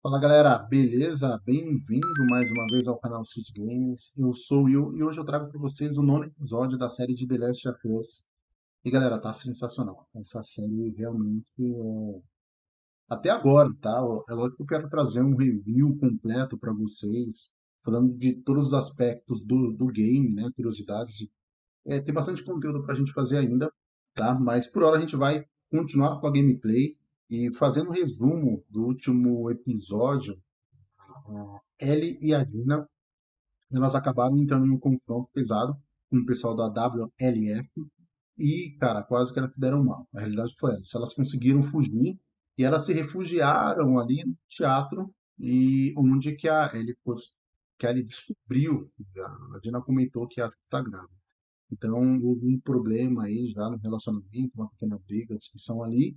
Fala galera, beleza? Bem-vindo mais uma vez ao canal City Games. Eu sou o Will e hoje eu trago para vocês o nono episódio da série de The Last of Us. E galera, tá sensacional. Essa série realmente é... Até agora, tá? É lógico que eu quero trazer um review completo para vocês, falando de todos os aspectos do, do game, né? Curiosidades. É, tem bastante conteúdo para a gente fazer ainda, tá? Mas por hora a gente vai continuar com a gameplay e fazendo um resumo do último episódio, a Ellie e a Dina, elas acabaram entrando em um confronto pesado com o pessoal da WLF e, cara, quase que elas deram mal. A realidade foi essa. Elas conseguiram fugir e elas se refugiaram ali no teatro e onde que a Ellie, que a Ellie descobriu, a Dina comentou que acha que está grávida. Então, houve um problema aí já no relacionamento, uma pequena briga, discussão ali,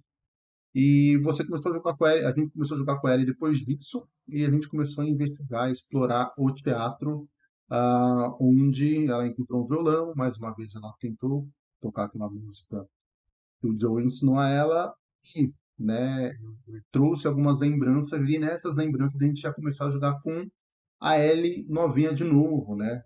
e você começou a jogar com ela, a gente começou a jogar com ela depois disso, e a gente começou a investigar, a explorar o teatro, uh, onde ela encontrou um violão, mais uma vez ela tentou tocar aquela música que o Joe ensinou a ela, e né, trouxe algumas lembranças, e nessas lembranças a gente já começou a jogar com a Ellie novinha de novo, né,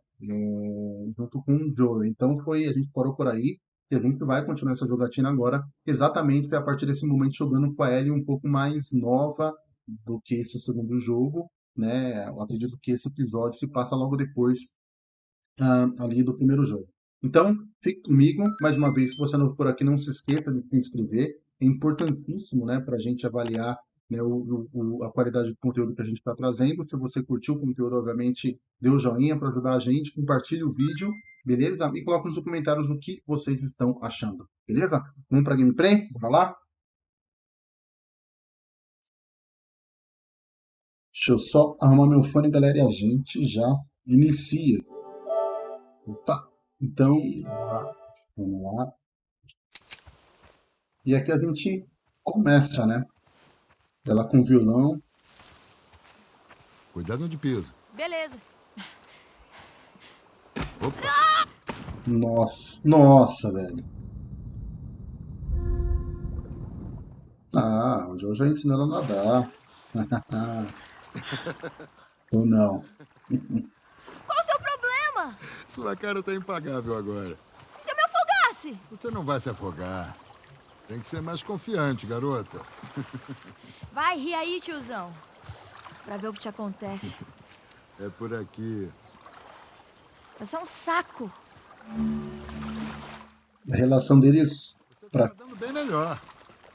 junto com o Joe. Então foi, a gente parou por aí, e a gente vai continuar essa jogatina agora, exatamente a partir desse momento jogando com a Ellie um pouco mais nova do que esse segundo jogo, né? Eu acredito que esse episódio se passa logo depois uh, ali do primeiro jogo. Então, fique comigo. Mais uma vez, se você não for aqui, não se esqueça de se inscrever. É importantíssimo né, para a gente avaliar né, o, o, a qualidade do conteúdo que a gente está trazendo. Se você curtiu o conteúdo, obviamente, dê o joinha para ajudar a gente, compartilhe o vídeo, beleza? E coloque nos comentários o que vocês estão achando, beleza? Vamos para gameplay? Bora lá? Deixa eu só arrumar meu fone, galera, e a gente já inicia. Opa! Então, vamos lá. E aqui a gente começa, né? Ela com violão. Cuidado onde pisa. Beleza. Opa. Nossa, nossa, velho. Ah, o João já ensinou ela a nadar. Ou não. Qual o seu problema? Sua cara tá impagável agora. Se eu me afogasse? Você não vai se afogar. Tem que ser mais confiante, garota. Vai, ri aí, tiozão. Pra ver o que te acontece. É por aqui. Você é um saco. A relação deles... Você pra... tá dando bem melhor.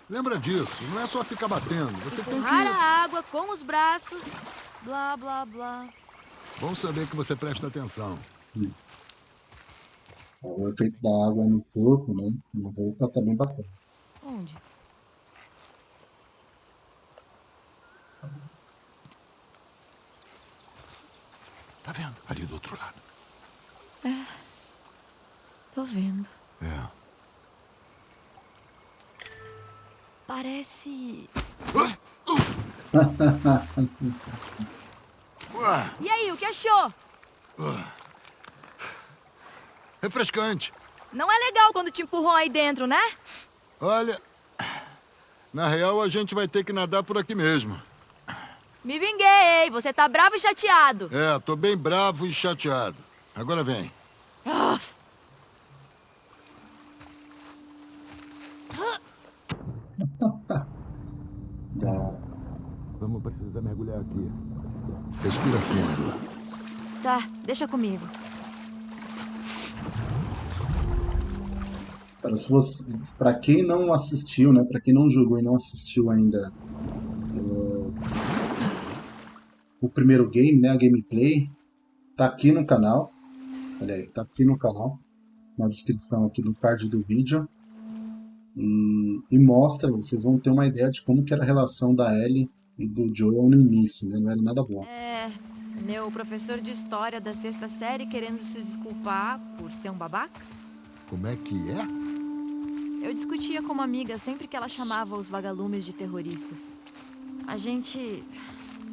Lembra disso, não é só ficar batendo. Você tem que... a água com os braços, blá, blá, blá. Bom saber que você presta atenção. Hum. O efeito da água no corpo, né? Na boca também tá bacana. Onde? Tá vendo? Ali do outro lado. É. Tô vendo. É. Parece... E aí, o que achou? Refrescante. Não é legal quando te empurram aí dentro, né? Olha, na real a gente vai ter que nadar por aqui mesmo. Me vinguei, você tá bravo e chateado. É, tô bem bravo e chateado. Agora vem. Ah. Vamos precisar mergulhar aqui. Respira fundo. Tá, deixa comigo. Para quem não assistiu, né, para quem não jogou e não assistiu ainda o primeiro game, né, a gameplay, tá aqui no canal. Aliás, tá aqui no canal, na descrição aqui do card do vídeo. E, e, mostra, vocês vão ter uma ideia de como que era a relação da Ellie e do Joel no início, né? Não era nada bom. É, meu professor de história da sexta série querendo se desculpar por ser um babaca. Como é que é? Eu discutia com uma amiga sempre que ela chamava os vagalumes de terroristas. A gente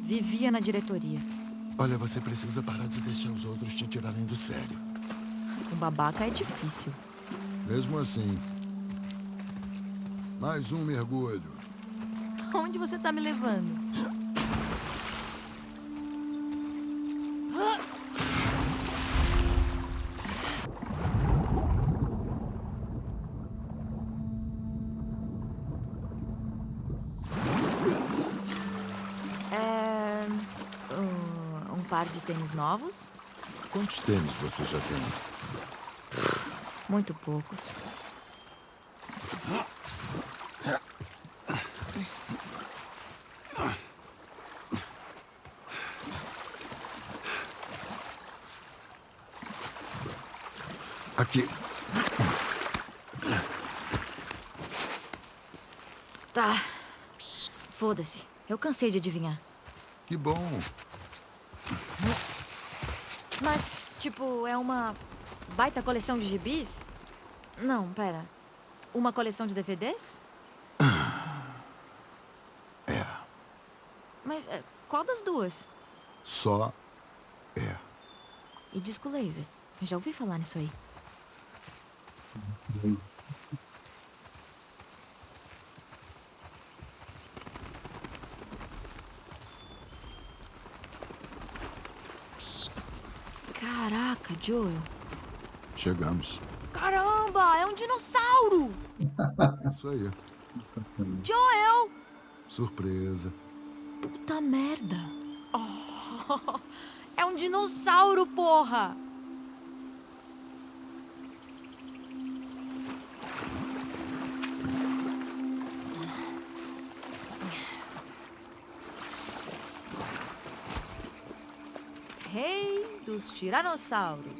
Vivia na diretoria. Olha, você precisa parar de deixar os outros te tirarem do sério. Com babaca é difícil. Mesmo assim. Mais um mergulho. Onde você tá me levando? Par de tênis novos? Quantos tênis você já tem? Muito poucos. Aqui. Tá. Foda-se. Eu cansei de adivinhar. Que bom. Mas, tipo, é uma baita coleção de gibis? Não, pera. Uma coleção de DVDs? É. Mas é, qual das duas? Só é. E disco laser. Eu já ouvi falar nisso aí. Caraca, Joel. Chegamos. Caramba, é um dinossauro! Isso aí. Joel! Surpresa. Puta merda. Oh, é um dinossauro, porra! Rei dos tiranossauros.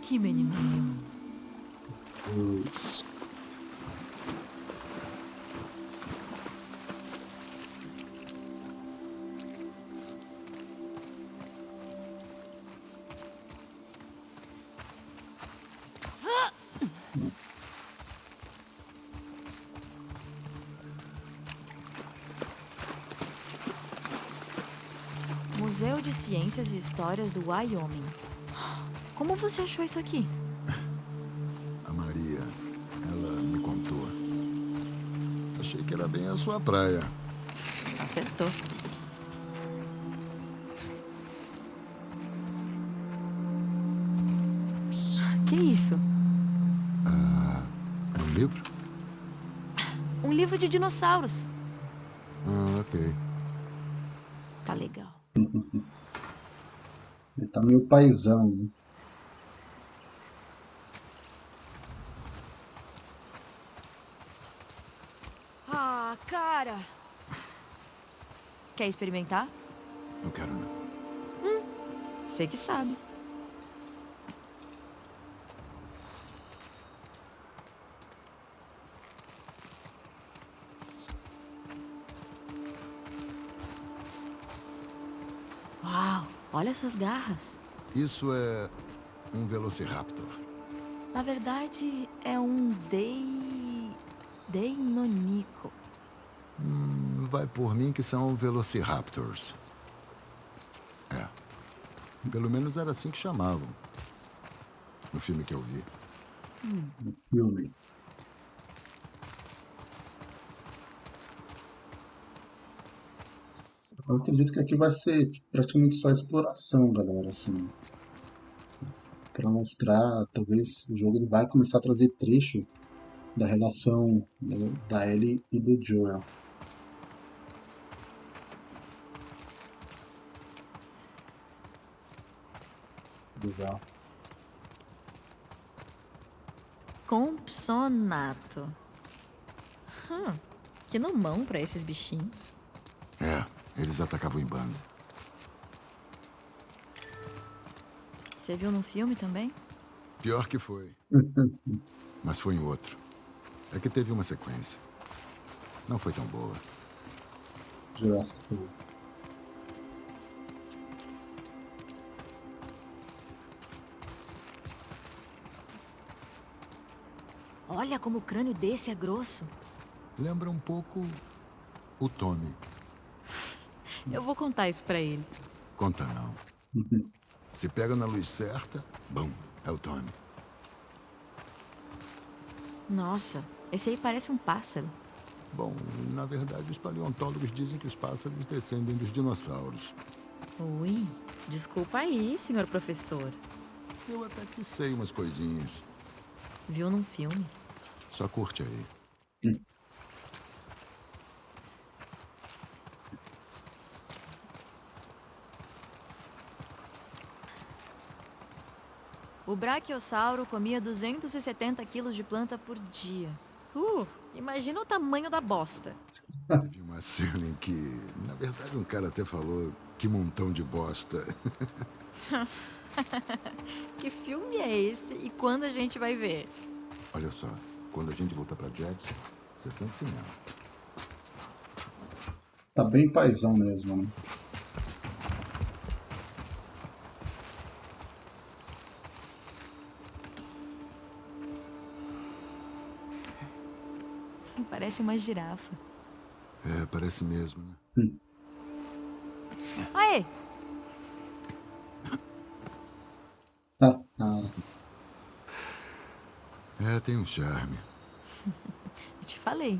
Que menininho. Ciências e Histórias do Wyoming. Como você achou isso aqui? A Maria, ela me contou. Achei que era bem a sua praia. Acertou. Que isso? É um livro? Um livro de dinossauros. Ah, ok. Tá legal. Paizão, né? Ah, cara. Quer experimentar? Não quero não. Você que sabe. Uau, olha essas garras. Isso é um Velociraptor. Na verdade, é um Dei... Deinonico. Hum, vai por mim que são Velociraptors. É. Pelo menos era assim que chamavam. No filme que eu vi. Filme. Eu acredito que aqui vai ser praticamente só exploração, galera, assim. Pra mostrar, talvez o jogo ele vai começar a trazer trecho da relação né, da Ellie e do Joel. Legal. Compsonato. Hum, que nomão pra esses bichinhos. É, eles atacavam em banda. Você viu no filme também? Pior que foi. Mas foi em outro. É que teve uma sequência. Não foi tão boa. Jurassic World. Olha como o crânio desse é grosso. Lembra um pouco o Tommy. Eu vou contar isso pra ele. Conta não. Se pega na luz certa, bom, é o Tommy. Nossa, esse aí parece um pássaro. Bom, na verdade, os paleontólogos dizem que os pássaros descendem dos dinossauros. Ui, desculpa aí, senhor professor. Eu até que sei umas coisinhas. Viu num filme? Só curte aí. O Brachiosauro comia 270 quilos de planta por dia. Uh, imagina o tamanho da bosta. Teve uma cena em que, na verdade, um cara até falou que montão de bosta. que filme é esse e quando a gente vai ver? Olha só, quando a gente voltar pra Jackson, você sempre tem ela. Tá bem paizão mesmo, né? Parece uma girafa. É, parece mesmo, né? Hum. Aê! Ah, ah. É, tem um charme. Eu te falei.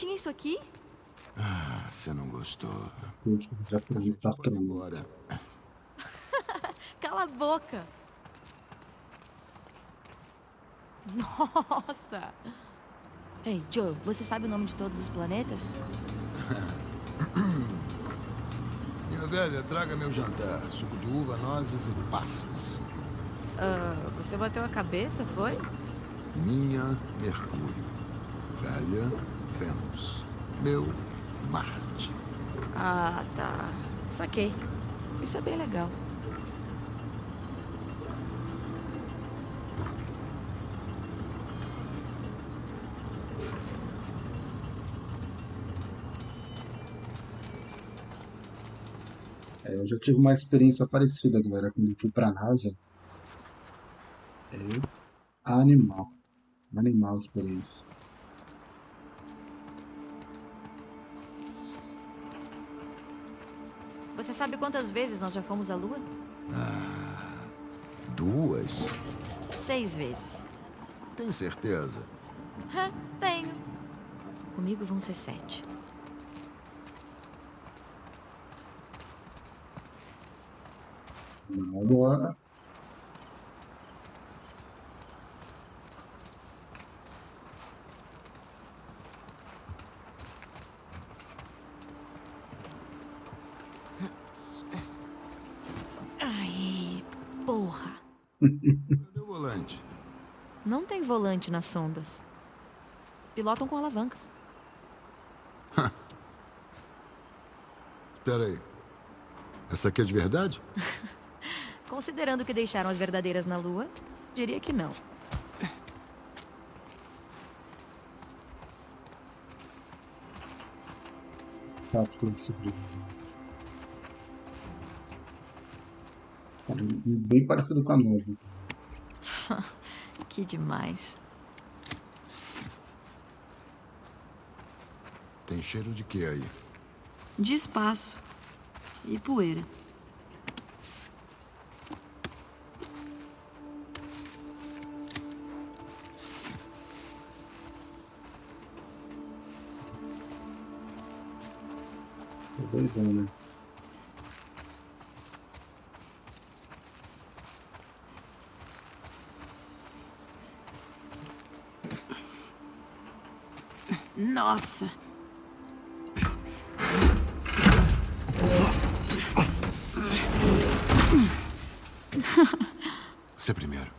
Tinha isso aqui? Ah, você não gostou. Já tá tremendo. embora. Cala a boca! Nossa! Ei, Joe, você sabe o nome de todos os planetas? Minha velha, traga meu jantar. Suco de uva, nozes e passas. Ah, você bateu a cabeça, foi? Minha, Mercúrio. Velha, Vênus. Meu, Marte. Ah, tá. Saquei. Isso é bem legal. É, eu já tive uma experiência parecida, galera, quando eu fui pra NASA. É animal. Animal experiência. Sabe quantas vezes nós já fomos à Lua? Duas? Seis vezes. Tem certeza? Hã, tenho. Comigo vão ser sete. Agora. Ai, porra. Cadê o volante? Não tem volante nas sondas. Pilotam com alavancas. Espera aí. Essa aqui é de verdade? Considerando que deixaram as verdadeiras na Lua, diria que não. Cápsula de sobrevivência. Cara, bem parecido com a nova. Que demais. Tem cheiro de quê aí? De espaço. E poeira. Tô doidão, né? Nossa! Você primeiro.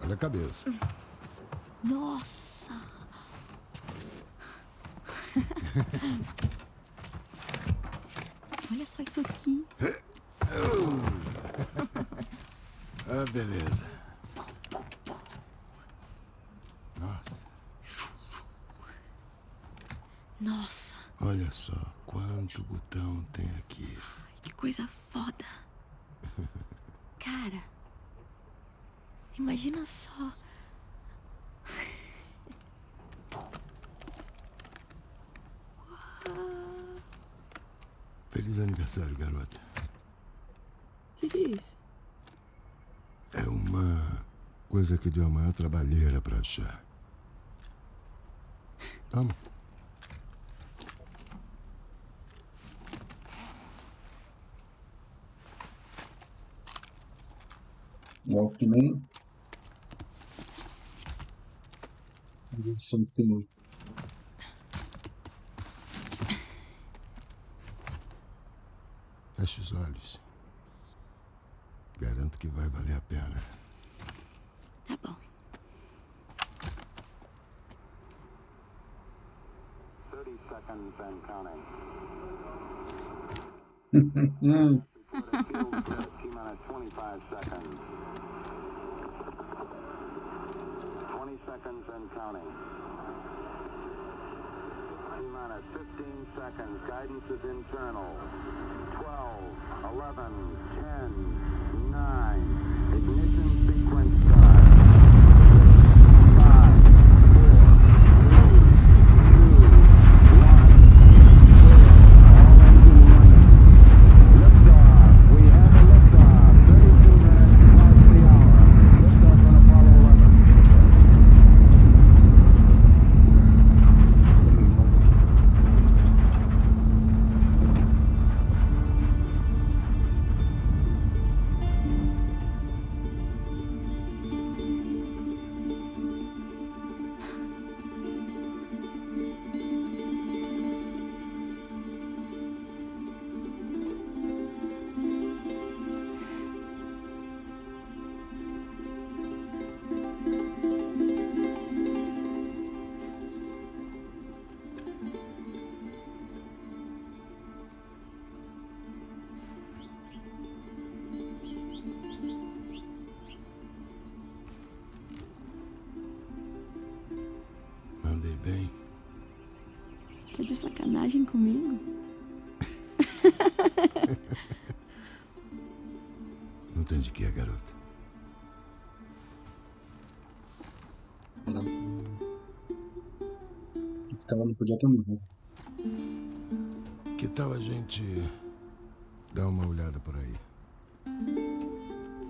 Olha a cabeça. Nossa! Olha só isso aqui. Ah, beleza. Nossa, Nossa, olha só quanto botão tem aqui. que coisa foda. Cara, imagina só. Feliz aniversário, garota. O que é isso? Uma coisa que deu a maior trabalheira pra achar. Vamos. Walkman. Som tem. Feche os olhos. Garanto que vai valer a pena. 25 20 seconds and counting. Minus 15 seconds. Guidance is internal. 12, 11, 10, 9. Ignition sequence sacanagem comigo? Não tem de que, garota. esse cara não podia ter morrido. Que tal a gente dar uma olhada por aí?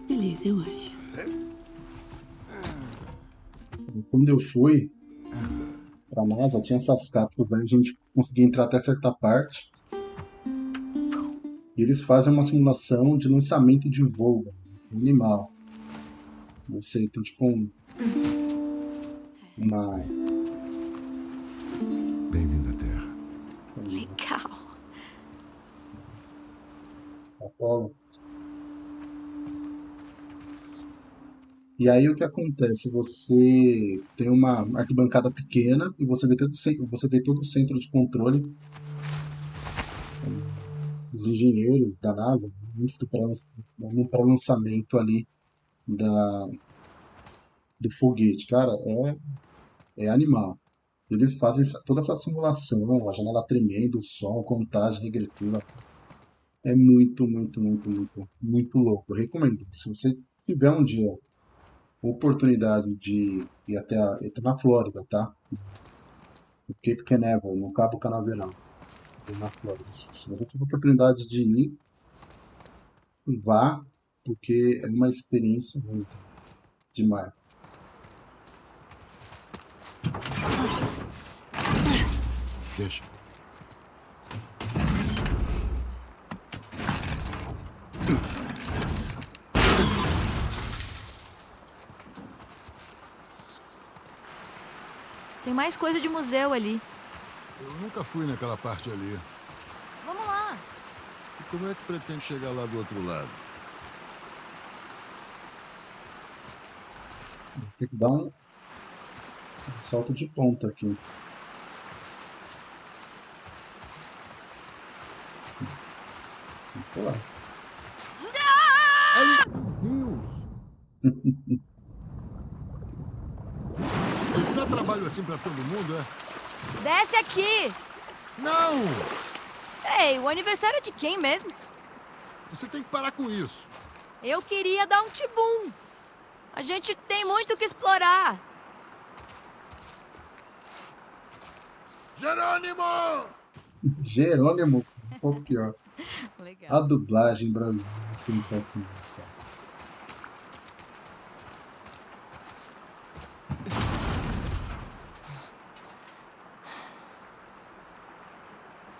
Beleza, eu acho. Quando eu fui pra NASA, tinha essas cápsulas aí, a gente conseguia entrar até certa parte. E eles fazem uma simulação de lançamento de voo animal. Você tem tipo um, uma. E aí o que acontece? Você tem uma arquibancada pequena e você vê todo, o você vê todo o centro de controle dos engenheiros da nave pré- no pré-lançamento ali da, do foguete. Cara, é, é animal. Eles fazem toda essa simulação, a janela tremendo, o som, contagem regressiva. É muito, muito, muito, muito, muito louco. Eu recomendo. Se você tiver um dia oportunidade de ir até, a, até na Flórida, tá? No Cape Canaveral, no Cabo Canaveral, na Flórida. Se você tiver oportunidade de ir, vá, porque é uma experiência muito demais. Deixa. Tem mais coisa de museu ali. Eu nunca fui naquela parte ali. Vamos lá. E como é que pretende chegar lá do outro lado? Tem que dar um, salto de ponta aqui. Sei lá. Dá trabalho assim pra todo mundo, é? Desce aqui. Não! Ei, o aniversário é de quem mesmo? Você tem que parar com isso. Eu queria dar um tibum. A gente tem muito o que explorar. Jerônimo! Jerônimo, um pouco pior. Legal. A dublagem brasileira é sensacional. cara.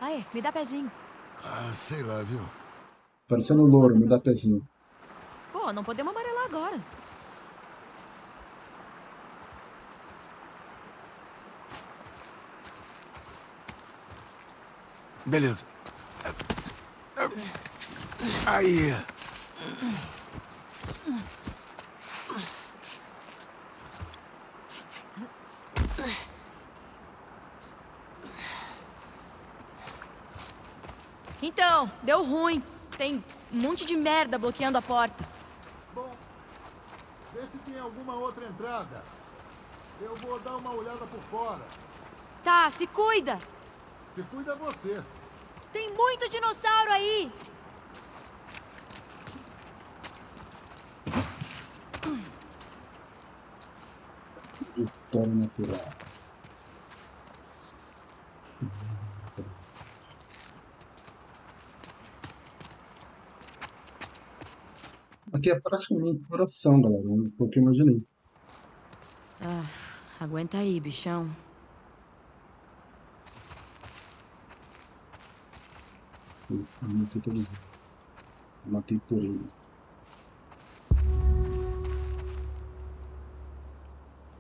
Aí, me dá pezinho. Ah, sei lá, viu? Parecendo um louro, me dá pezinho. Pô, não podemos amarelar agora. Beleza. Aí. Então, deu ruim. Tem um monte de merda bloqueando a porta. Bom, vê se tem alguma outra entrada. Eu vou dar uma olhada por fora. Tá, se cuida. Se cuida você. Tem muito dinossauro aí. História natural. Aqui é praticamente coração, galera. Foi o que eu imaginei. Ah, aguenta aí, bichão. Eu matei todos. Eu matei por ele.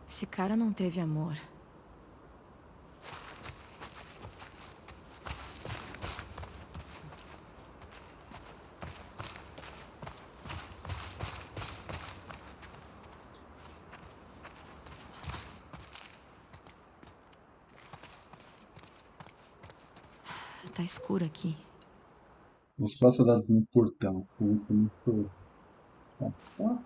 Esse cara não teve amor. Tá escuro aqui. Os faça da no portão. Muito. Ó, ó.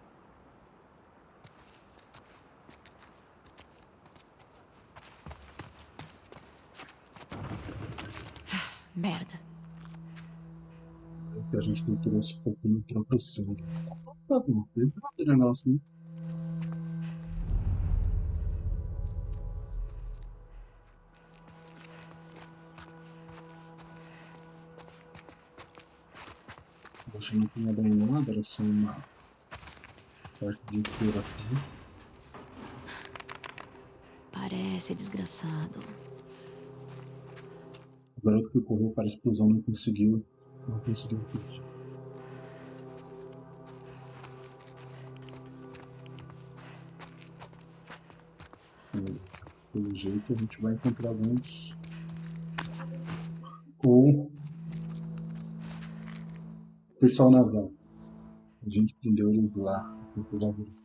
Merda. Que a gente não trouxe fogo no próprio sangue. Tá bom, brincadeira nossa, né? Que não tinha bem nada, era só uma parte de cura aqui. Parece desgraçado. O garoto que correu para a explosão não conseguiu. Não conseguiu fugir. Pelo jeito a gente vai encontrar alguns. Pessoal naval. A gente prendeu eles lá.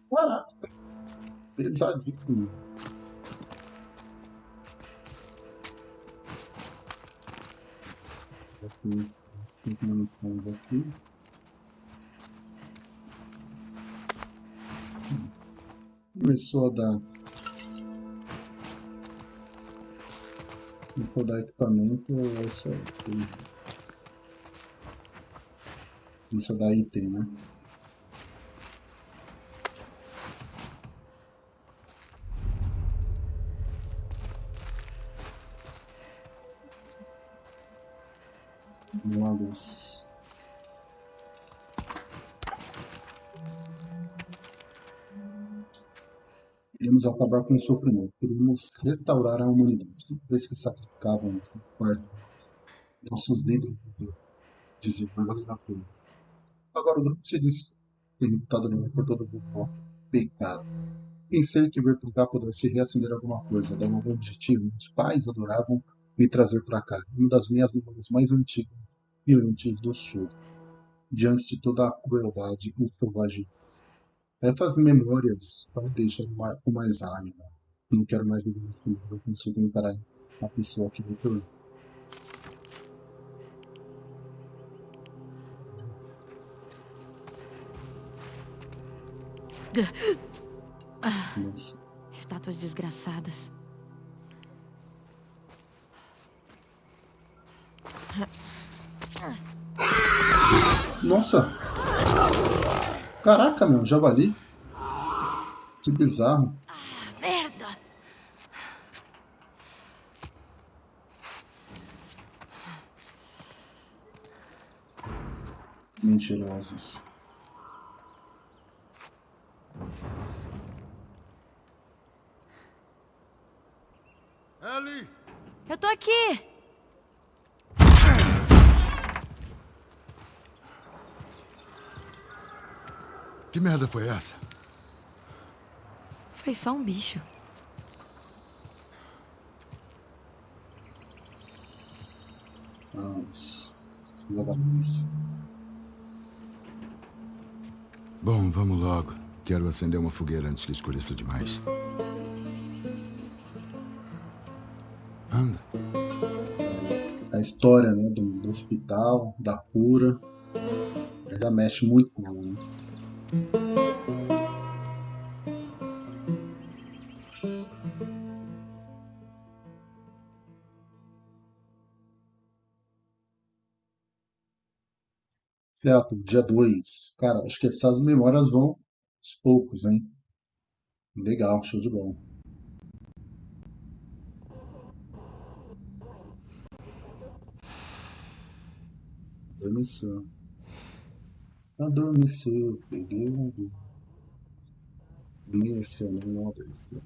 Caraca! Pesadíssimo. Aqui, cinco munições aqui. Começou a dar. Começou a dar equipamento, é só aqui. Começou a dar item, né? Luz. Queremos acabar com o sofrimento. Queremos restaurar a humanidade. Toda vez que sacrificavam quarto, nossos líderes diziam, vai valer a pena. Agora o grupo se diz derrotado no por todo mundo. ó, Pecado. Pensei que ver por cá pudesse reacender alguma coisa, dar um novo objetivo. Meus pais adoravam me trazer para cá. Uma das minhas memórias mais antigas e antes do sul. Diante de toda a crueldade e selvagem. Essas memórias me deixam com mais raiva. Não quero mais viver assim. Eu consigo encarar a pessoa que me tornou. Nossa. Estátuas desgraçadas. Nossa! Caraca, meu, javali. Que bizarro. Merda! Mentirosos. Ellie! Eu tô aqui! Merda foi essa? Foi só um bicho. Vamos. Vamos. Bom, vamos logo. Quero acender uma fogueira antes que escureça demais. Anda. A história né, do, do hospital, da cura. Ainda mexe muito Dia 2. Cara, acho que essas memórias vão aos poucos, hein? Legal, show de bola. Adormeceu. Adormeceu, peguei um voo. Adormeceu, não adormeceu.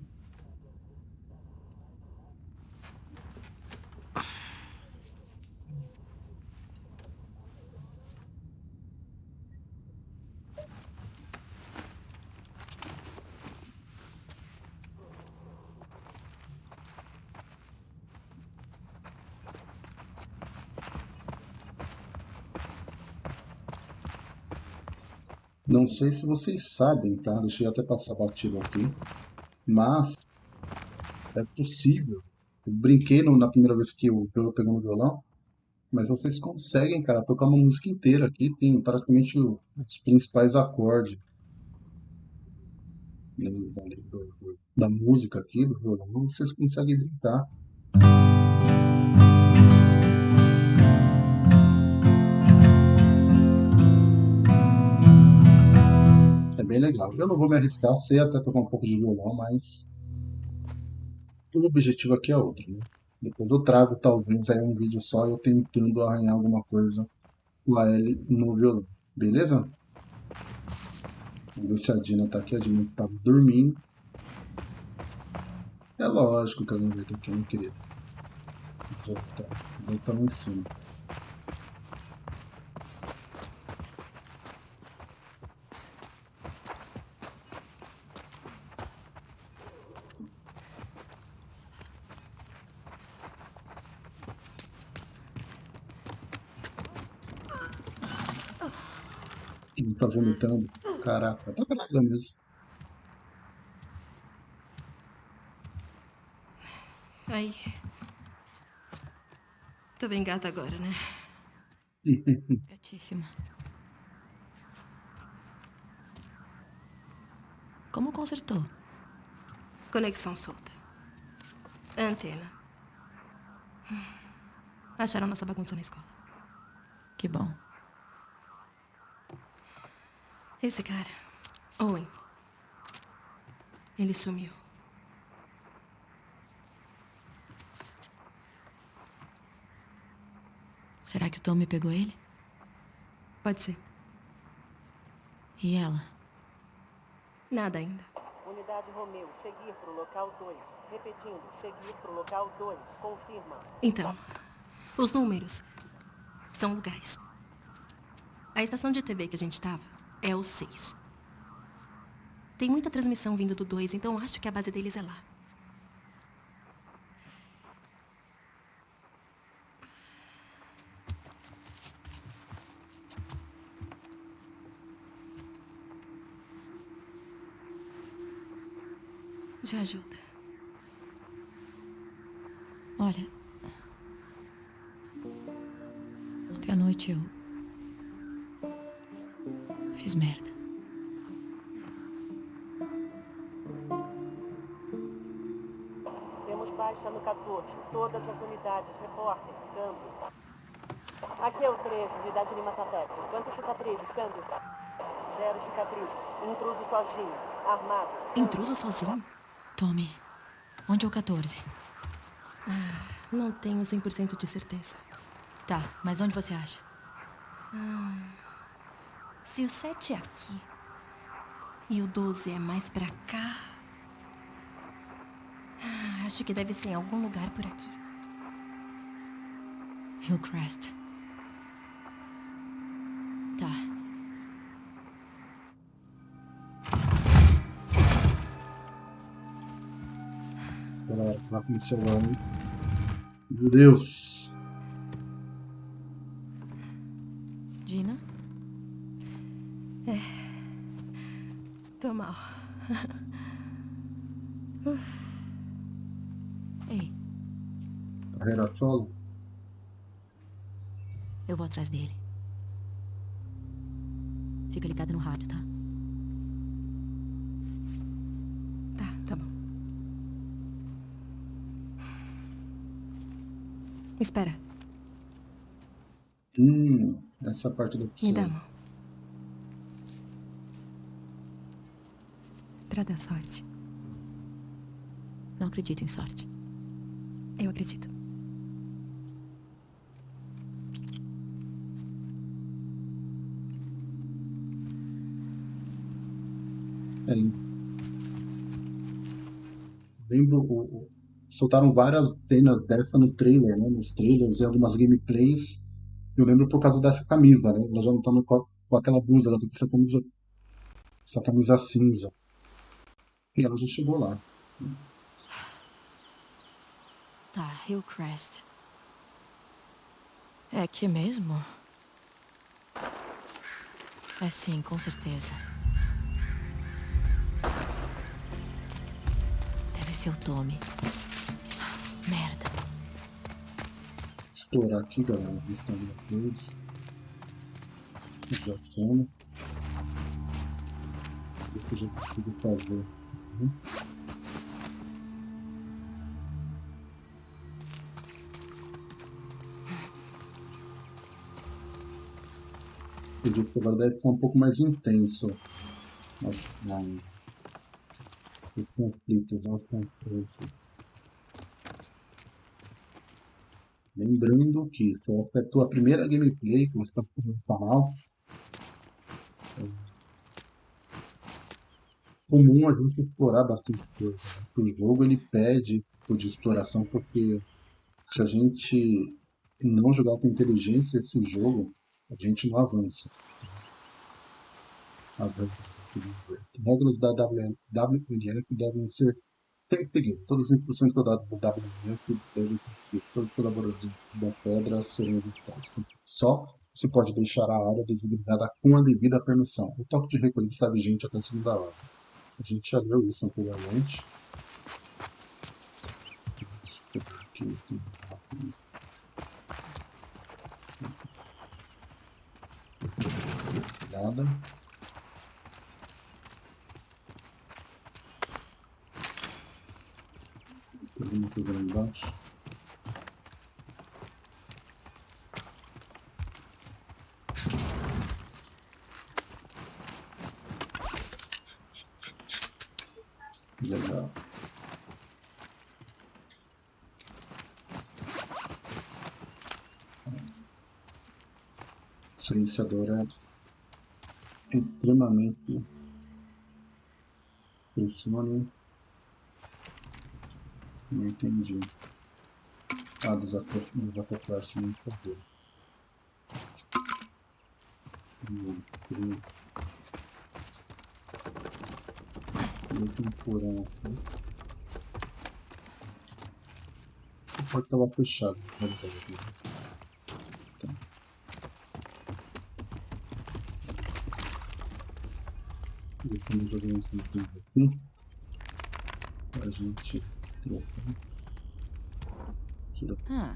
Não sei se vocês sabem, tá? Deixa eu até passar batido aqui. Mas é possível. Eu brinquei no- na primeira vez que eu, que eu pegando violão, mas vocês conseguem, cara, tocar uma música inteira aqui. Tem praticamente os principais acordes da música aqui, do violão. Vocês conseguem brincar. Eu não vou me arriscar, sei até tocar um pouco de violão, mas o objetivo aqui é outro, né? Depois eu trago talvez aí um vídeo só eu tentando arranhar alguma coisa com a L no violão, beleza? Vamos ver se a Dina tá aqui, a Dina tá dormindo. É lógico que ela não vai ter aqui, né, querida? Já tá, já tá em cima. Ele tá vomitando. Caraca, tá grávida mesmo. Aí. Tô bem gata agora, né? Gatíssima. Como consertou? Conexão solta. Antena. Acharam nossa bagunça na escola. Que bom. Esse cara, Owen. Ele sumiu. Será que o Tommy pegou ele? Pode ser. E ela? Nada ainda. Unidade Romeu, seguir para o local 2. Repetindo, seguir para o local 2. Confirma. Então, os números são lugares. A estação de TV que a gente estava é o 6. Tem muita transmissão vindo do 2, então acho que a base deles é lá. Já ajuda. Olha. Ontem à noite eu. 14. Todas as unidades. Repórter. Câmbio. Aqui é o 13, unidade Lima Satélite. Quantas cicatrizes? Câmbio. Zero cicatrizes. Intruso sozinho. Armado. Intruso sozinho? Tommy, onde é o 14? Não tenho 100% de certeza. Tá, mas onde você acha? Se o 7 é aqui e o 12 é mais pra cá. ah, Acho que deve ser em algum lugar por aqui. Hillcrest. Tá. Galera, tá funcionando. Meu Deus. Essa parte do me dá a mão. Pra dar sorte. Não acredito em sorte. Eu acredito. É. Lembro, o- o- soltaram várias cenas dessa no trailer, né? Nos trailers e algumas gameplays. Eu lembro por causa dessa camisa, né? Ela já não tá com, aquela blusa, ela tá com essa camisa, essa camisa cinza. E ela já chegou lá. Tá, Hillcrest. É aqui mesmo? É sim, com certeza. Deve ser o Tommy. Merda. Explorar aqui, galera. Vista de coisa. Já cena. O que eu já consigo fazer. Uhum. Acredito que agora deve ficar um pouco mais intenso. Mas não. O conflito, não o conflito. Lembrando que foi a tua primeira gameplay que você está no canal. É comum a gente explorar bastante coisa. né? O jogo ele pede tipo de exploração porque se a gente não jogar com inteligência esse jogo, a gente não avança. As regras da WNF devem ser seguidas. Todas as instruções que eu dado do WNF devem todos os colaboradores da pedra serem evitados. Só se pode deixar a área designada com a devida permissão. O toque de recolher está vigente até segunda hora. A gente já leu isso anteriormente. Tem. Nada. Tem uma coisa lá embaixo. Legal. Silenciador é extremamente pressiona. Não entendi. Ah, desacoplar, hum. Meio que um porão aqui. A porta estava fechada. verdade, né? Tá. Jogar uns itens aqui. Pra gente trocar. Tira Ah,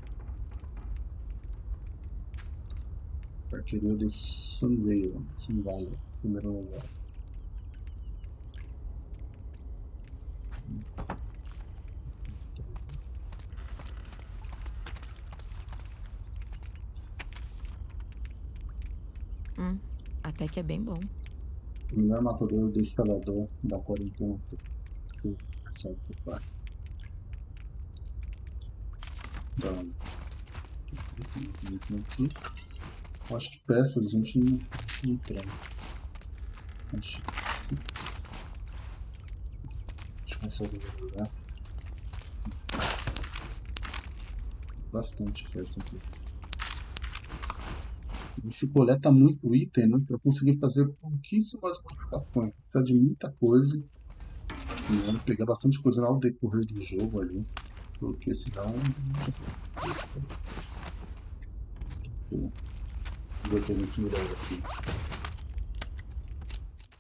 Arqueria de Sunvale. Sunvale. Primeiro lugar. hum, até que é bem bom. Melhor matador do escalador da quarentena. Certo, pai. Acho que peças a gente não, não tem. Acho consegue jogar. Bastante peça aqui. A gente coleta muito item, né? Pra conseguir fazer pouquíssimas modificações. Precisa de muita coisa. Vamos pegar bastante coisa ao decorrer do jogo ali, porque senão. Vou ver o que a gente melhora aqui.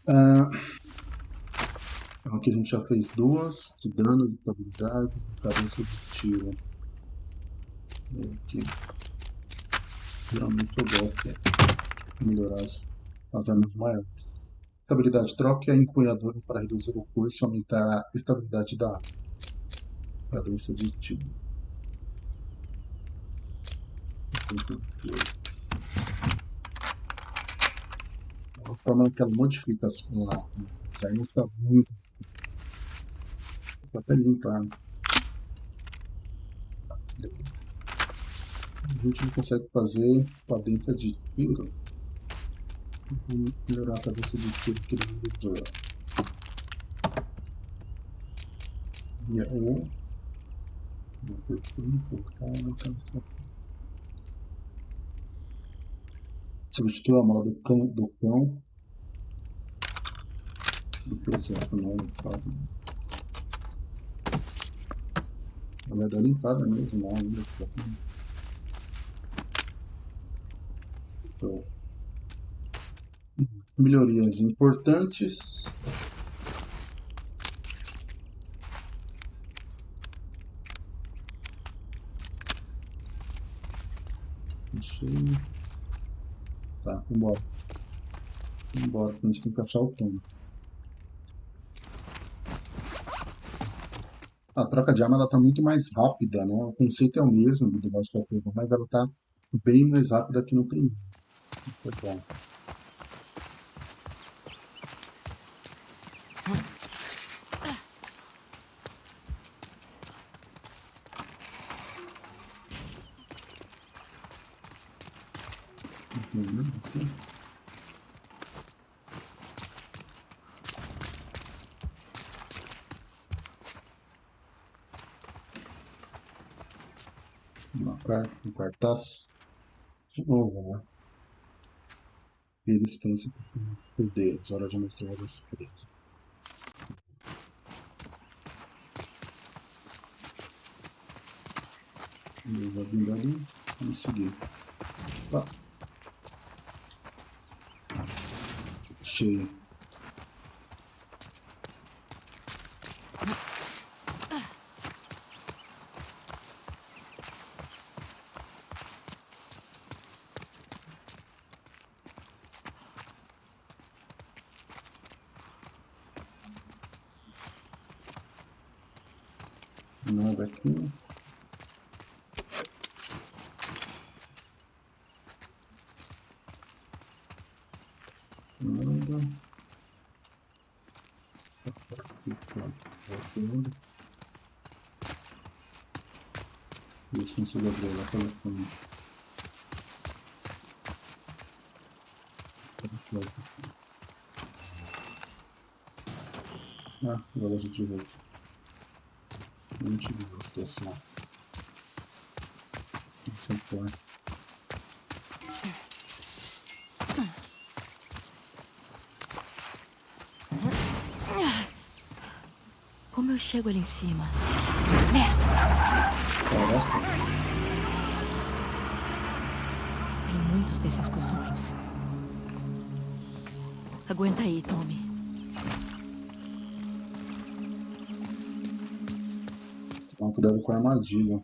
Ah, aqui a gente já fez duas, de dano, de habilidade, de cabeça de tiro. Aqui. Geralmente eu gosto de melhorar as armas maiores. Habilidade troque a empunhadura para reduzir o curso e aumentar a estabilidade da arma. Cadência de tiro. A forma que ela modifica as, a- as armas está muito. Vou até limpar. A gente não consegue fazer com a dentro de tiro. Vou melhorar a cabeça de tiro que ele mudou. E Substitua a mola do cão. Do cão. Do processo não? Ela vai dar limpada mesmo, não, ainda. tá? Então, melhorias importantes. Deixa eu... Vambora, que a gente tem que achar o tom. A troca de arma ela tá muito mais rápida, né? O conceito é o mesmo do of Us, mas ela tá bem mais rápida que no primeiro. Foi bom. Uhum, aqui. Uma car- um cartaz. De novo, né? Eles pensam por Deus, hora de mostrar as presas. Ele vai vindo ali, vamos seguir. Lá. Cheio. Nada aqui. Nada. Aqui, pronto. Isso, não sei abrir lá telefone. Ah, agora a gente volta. Não tive a situação. Essa porta. Como eu chego ali em cima? Merda! Caraca. Tem muitos desses cuzões. Aguenta aí, Tommy. Cuidado com a armadilha.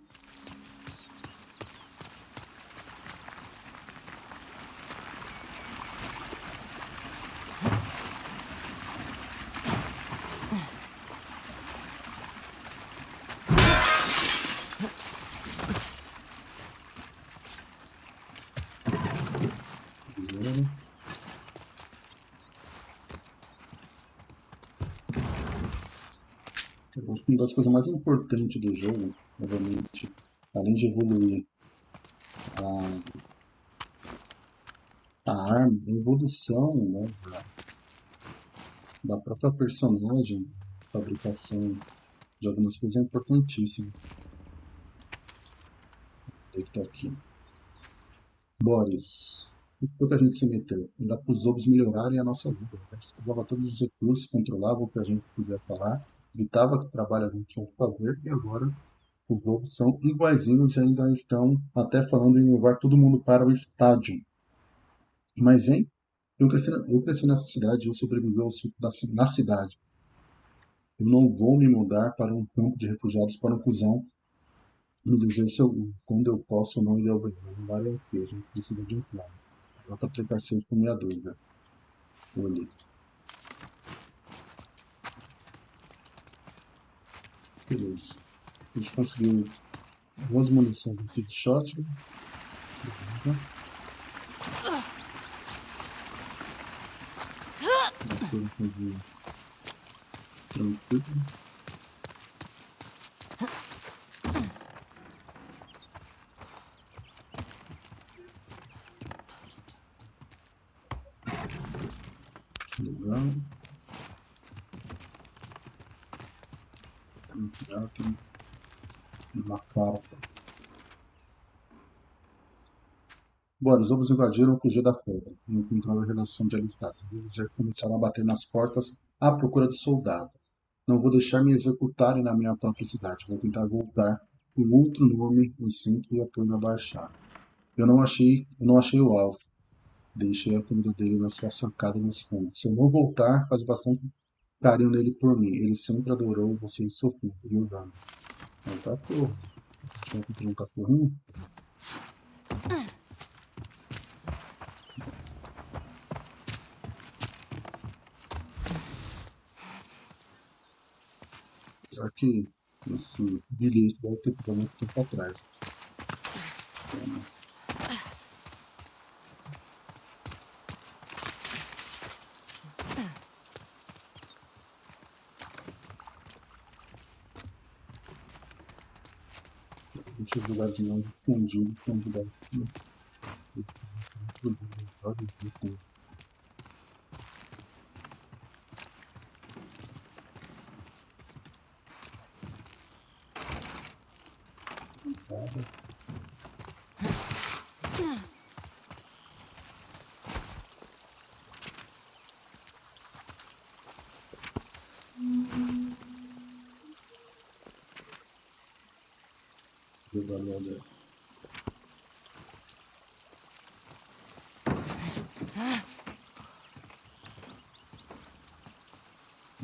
Beleza. Eu acho que uma das coisas mais importantes do jogo, obviamente, além de evoluir a, a arma, a evolução né, da, própria personagem, fabricação de algumas coisas é importantíssimo. Ele tá aqui. Boris. O que que a gente se meteu? Era para os lobos melhorarem a nossa vida. A gente todos os recursos, controlava o que a gente podia falar gritava que trabalho a gente tinha que fazer e agora os lobos são iguaizinhos e ainda estão até falando em levar todo mundo para o estádio. Mas, hein? Eu cresci, eu cresci nessa cidade eu sobrevivi ao surto da na cidade. Eu não vou me mudar para um campo de refugiados para um cuzão me dizer se eu, quando eu posso ou não ir ao banheiro. Não vale a pena, precisa de um plano. Nota precarsões com minha dúvida. Olhei. Beleza. A gente conseguiu duas munições aqui de shotgun. Beleza. Tranquilo. Legal. Vamos tirar aqui uma carta. Bora, os lobos invadiram o QG da Folga e encontraram a redação de alistagem. Eles já começaram a bater nas portas à procura de soldados. Não vou deixar me executarem na minha própria cidade. Vou tentar voltar com outro nome no centro e apoio na baixada. Eu não achei, eu não achei o alvo. Deixei a comida dele na sua sacada nos fundos. Se eu não voltar, faz bastante carinho nele por mim. Ele sempre adorou você e Sofia, viu, Dani? É um cachorro. Tinha que ter um cachorrinho. Só que esse bilhete deve ter ficado muito tempo atrás. Deixa eu jogar de novo escondido, escondido aqui. Jogar nada.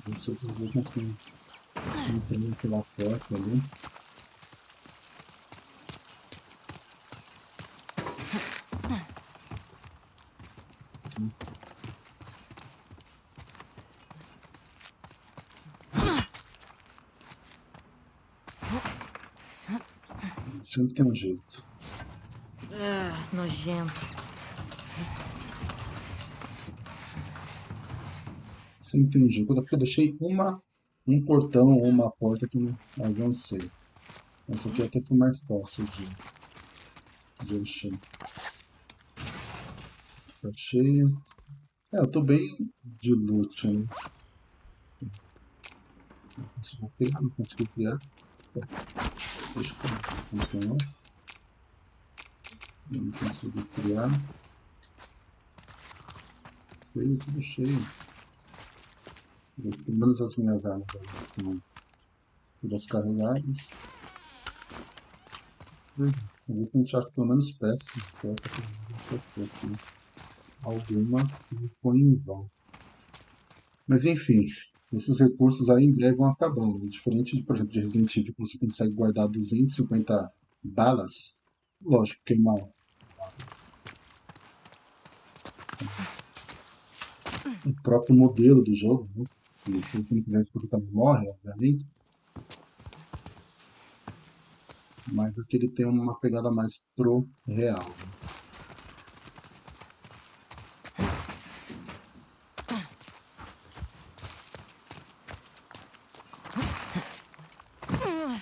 Não sei tem aquela foto ali. Sempre tem um jeito. Ah, nojento. Sempre tem um jeito. Porque eu deixei uma, um portão ou uma porta que não avancei. Essa aqui até foi mais fácil de, de encher. Tá cheio. É, eu tô bem de loot, né? Não consigo criar, não consigo criar. Deixa eu continuar. Não consigo criar. Cheio, tudo cheio. Pelo menos as minhas armas estão todas carregadas. A gente acha pelo menos peças. Aqui. Alguma que foi em vão. Mas enfim, esses recursos aí em breve vão acabando. Diferente, de, por exemplo, de Resident Evil, que você consegue guardar 250 balas, lógico, queimar o próprio modelo do jogo, né? E quem não quiser escutar morre, obviamente. Mas aqui ele tem uma pegada mais pro real. né?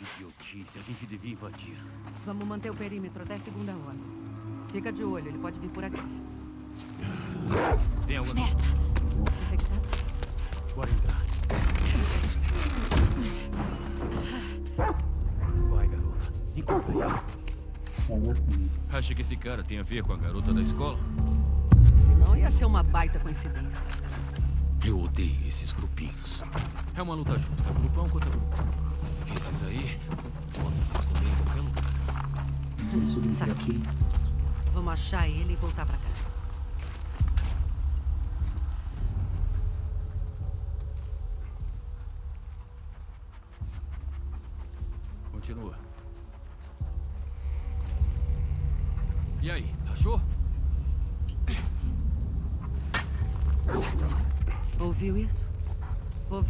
Idiotice, a gente devia invadir. Vamos manter o perímetro até segunda hora. Fica de olho, ele pode vir por aqui. Tem alguma... Infectado? Bora entrar. Vai, garota. Encontra aqui. Acha que esse cara tem a ver com a garota da escola? Senão ia ser uma baita coincidência. Eu odeio esses grupinhos. É uma luta justa. Grupão contra grupão. Esses aí podem se esconder em qualquer lugar. Saquei. aqui. Vamos achar ele e voltar pra casa. Continua. E aí, achou? Ouviu isso?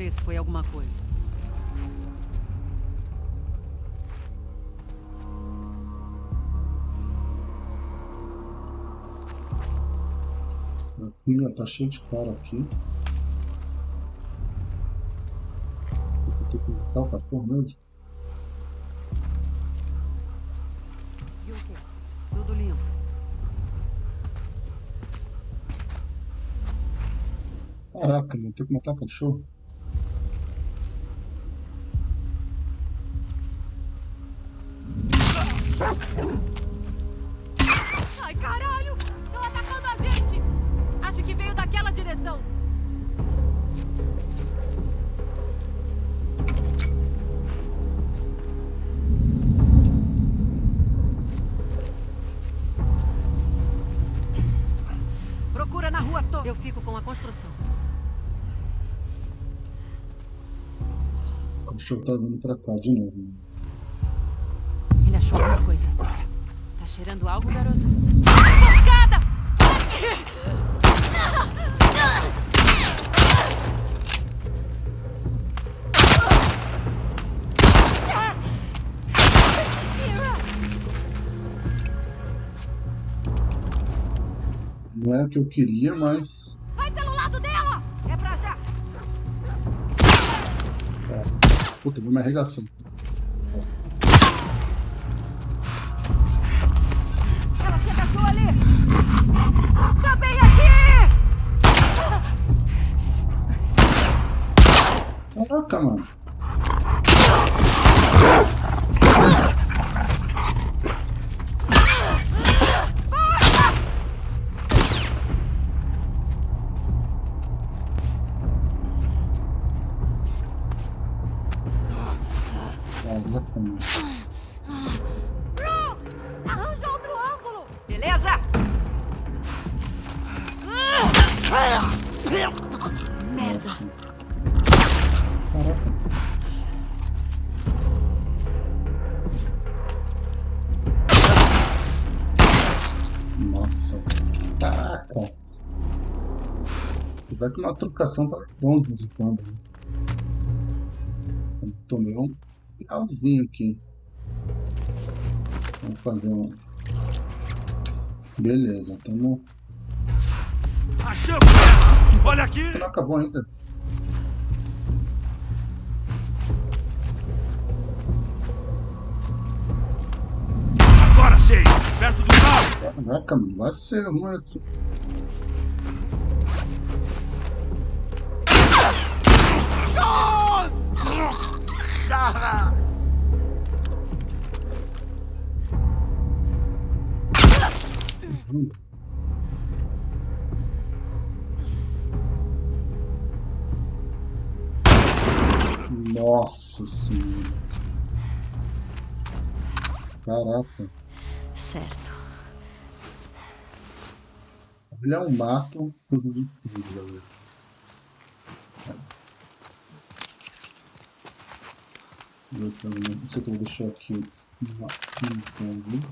Se foi alguma coisa. Aqui, ó, tá cheio de cara aqui. Vou ter que matar o cachorro mesmo. E o quê? Tudo limpo. Caraca, mano, tem que matar cachorro. Na rua toda. Eu fico com a construção. O cachorro tá vindo pra cá de novo. mano. Ele achou alguma coisa. Tá cheirando algo, garoto? É o que eu queria, mas. Vai pelo lado dela! É pra já! Puta, vou me arregaçar. Uma trocação tá bom de vez em quando. né? Tomei um finalzinho aqui. Vamos fazer um. Beleza, tamo. Achamos! Olha aqui! Não acabou ainda. Agora achei! Perto do carro! Caraca, mano, vai ser ruim assim. Nossa senhora. Caraca. Certo. Olha um mato. Tudo incrível. Isso aqui eu vou deixar aqui uma, um convite.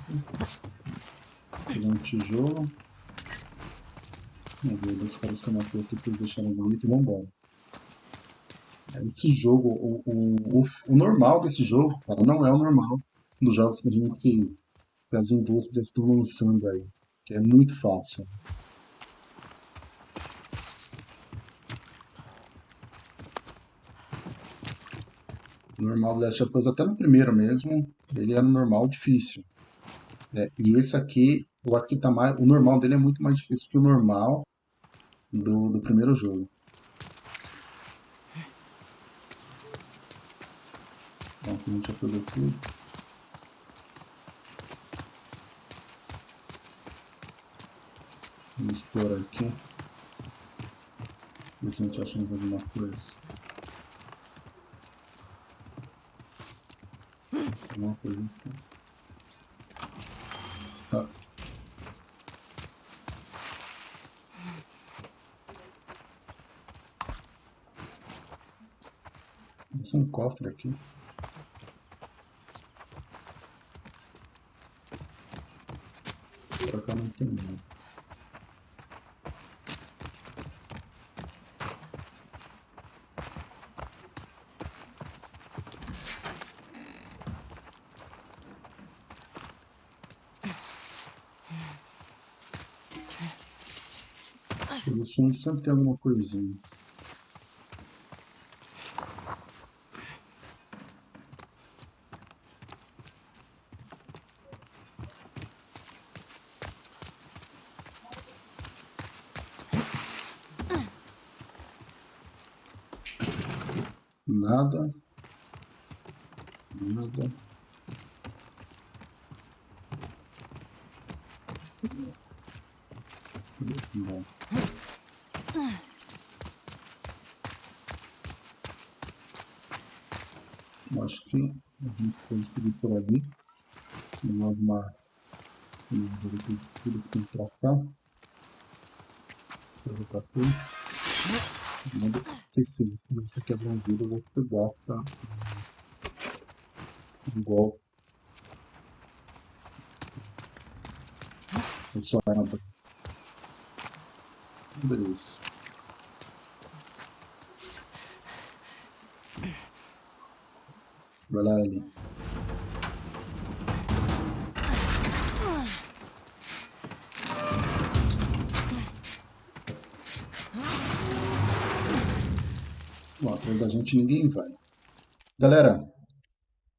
Fazer um tijolo. Vamos ver dos caras que eu matei aqui pra eles deixarem bonito e vambora. Esse jogo, o, o, o, o normal desse jogo, cara, não é o normal dos jogos que que as indústrias estão lançando aí. Que é muito fácil. Normal do Last of Us, até no primeiro mesmo, ele era um normal difícil. É, e esse aqui, acho que tá mais, o normal dele é muito mais difícil que o normal do, do primeiro jogo. Então, aqui a gente já pegou tudo. Vamos explorar aqui. Ver se a gente acha alguma coisa. Alguma coisa aqui. Tá. Tem um cofre aqui. Pra cá não tem nada. Pelo fundo sempre tem alguma coisinha. Nada. Nada. Bom. Eu Acho que a gente pode seguir por ali. Aqui tudo que tem pra cá. Eu pra frente. Manda quebrar um vidro, eu vou pegar pra um golpe. Arma. Beleza. Vai lá, Ellie. Bom, atrás da gente ninguém vai. Galera,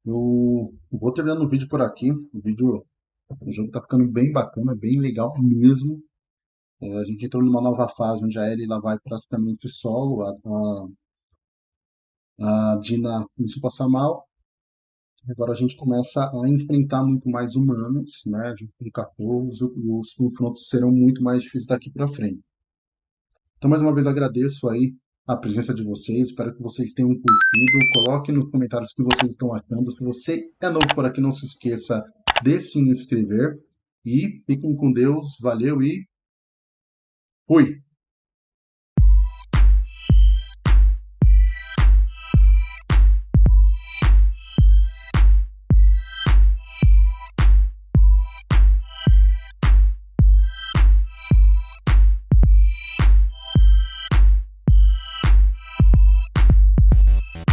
eu vou terminando o vídeo por aqui. O vídeo, o jogo tá ficando bem bacana, bem legal mesmo. É, a gente entrou numa nova fase onde a Ellie ela vai praticamente solo. A, a, a Dina começou a passar mal. Agora a gente começa a enfrentar muito mais humanos, né? Junto com cachorros, e os confrontos serão muito mais difíceis daqui para frente. Então, mais uma vez, agradeço aí a presença de vocês. Espero que vocês tenham curtido. Coloque nos comentários o que vocês estão achando. Se você é novo por aqui, não se esqueça de se inscrever. E fiquem com Deus. Valeu e fui!